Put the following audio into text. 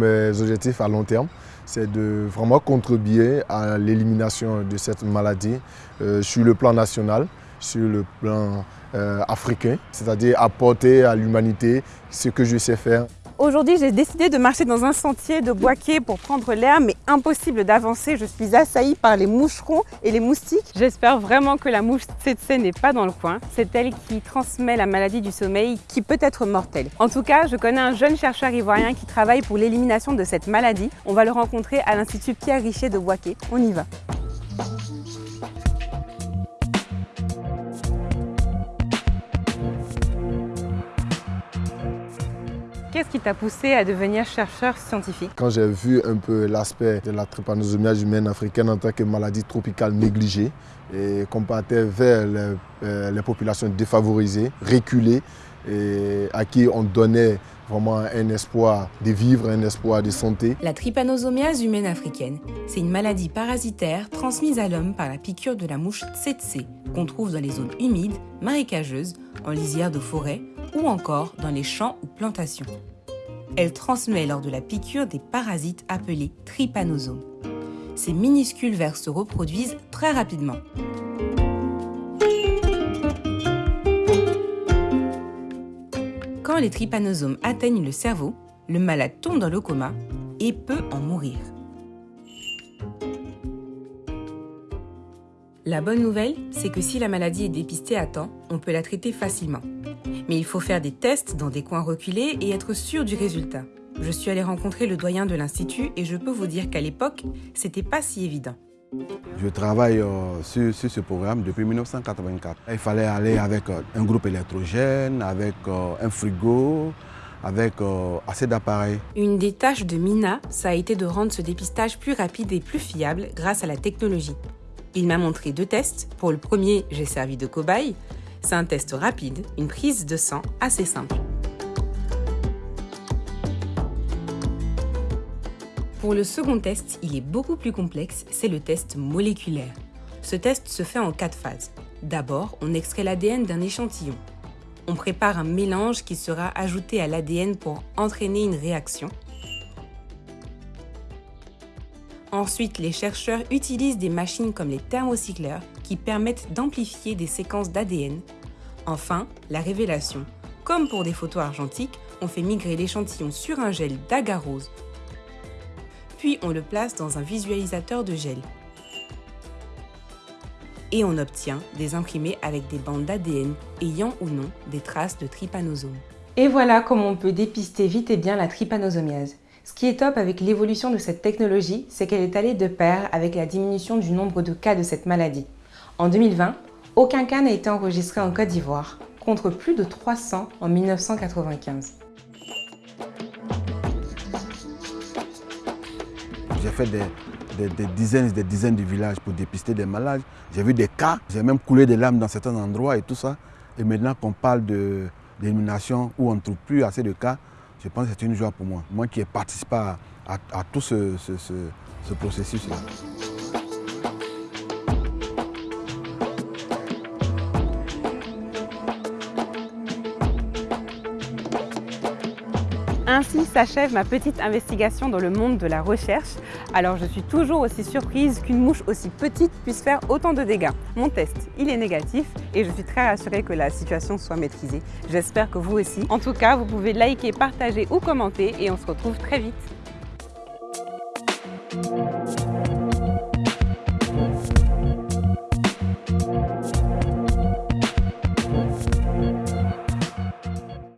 Mes objectifs à long terme, c'est de vraiment contribuer à l'élimination de cette maladie euh, sur le plan national, sur le plan euh, africain, c'est-à-dire apporter à l'humanité ce que je sais faire. Aujourd'hui, j'ai décidé de marcher dans un sentier de boisquet pour prendre l'air, mais impossible d'avancer. Je suis assaillie par les moucherons et les moustiques. J'espère vraiment que la mouche tsetse n'est pas dans le coin. C'est elle qui transmet la maladie du sommeil qui peut être mortelle. En tout cas, je connais un jeune chercheur ivoirien qui travaille pour l'élimination de cette maladie. On va le rencontrer à l'Institut Pierre Richer de Boisquet. On y va. Qu'est-ce qui t'a poussé à devenir chercheur scientifique Quand j'ai vu un peu l'aspect de la trypanosomiase humaine africaine en tant que maladie tropicale négligée et qu'on partait vers les, euh, les, populations défavorisées, reculées, et à qui on donnait vraiment un espoir de vivre, un espoir de santé. La trypanosomiase humaine africaine, c'est une maladie parasitaire transmise à l'homme par la piqûre de la mouche tsetse qu'on trouve dans les zones humides, marécageuses, en lisière de forêt ou encore dans les champs ou plantations. Elle transmet lors de la piqûre des parasites appelés trypanosomes. Ces minuscules vers se reproduisent très rapidement. Quand les trypanosomes atteignent le cerveau, le malade tombe dans le coma et peut en mourir. La bonne nouvelle, c'est que si la maladie est dépistée à temps, on peut la traiter facilement. Mais il faut faire des tests dans des coins reculés et être sûr du résultat. Je suis allée rencontrer le doyen de l'Institut et je peux vous dire qu'à l'époque, c'était pas si évident. Je travaille euh, sur, ce programme depuis 1984. Il fallait aller avec euh, un groupe électrogène, avec euh, un frigo, avec assez d'appareils. Une des tâches de Mina, ça a été de rendre ce dépistage plus rapide et plus fiable grâce à la technologie. Il m'a montré deux tests. Pour le premier, j'ai servi de cobaye. C'est un test rapide, une prise de sang assez simple. Pour le second test, il est beaucoup plus complexe, c'est le test moléculaire. Ce test se fait en quatre phases. D'abord, on extrait l'ADN d'un échantillon. On prépare un mélange qui sera ajouté à l'ADN pour entraîner une réaction. Ensuite, les chercheurs utilisent des machines comme les thermocycleurs qui permettent d'amplifier des séquences d'ADN. Enfin, la révélation. Comme pour des photos argentiques, on fait migrer l'échantillon sur un gel d'agarose. Puis on le place dans un visualisateur de gel. Et on obtient des imprimés avec des bandes d'ADN ayant ou non des traces de trypanosome. Et voilà comment on peut dépister vite et bien la trypanosomiase. Ce qui est top avec l'évolution de cette technologie, c'est qu'elle est allée de pair avec la diminution du nombre de cas de cette maladie. En 2020, aucun cas n'a été enregistré en Côte d'Ivoire, contre plus de 300 en 1995. J'ai fait des, dizaines et des dizaines de villages pour dépister des malades. J'ai vu des cas, j'ai même coulé des larmes dans certains endroits et tout ça. Et maintenant qu'on parle d'élimination où on ne trouve plus assez de cas, je pense que c'est une joie pour moi. Moi qui ai participé à, tout ce, ce processus-là. Ainsi s'achève ma petite investigation dans le monde de la recherche. Alors je suis toujours aussi surprise qu'une mouche aussi petite puisse faire autant de dégâts. Mon test, il est négatif et je suis très rassurée que la situation soit maîtrisée. J'espère que vous aussi. En tout cas, vous pouvez liker, partager ou commenter et on se retrouve très vite.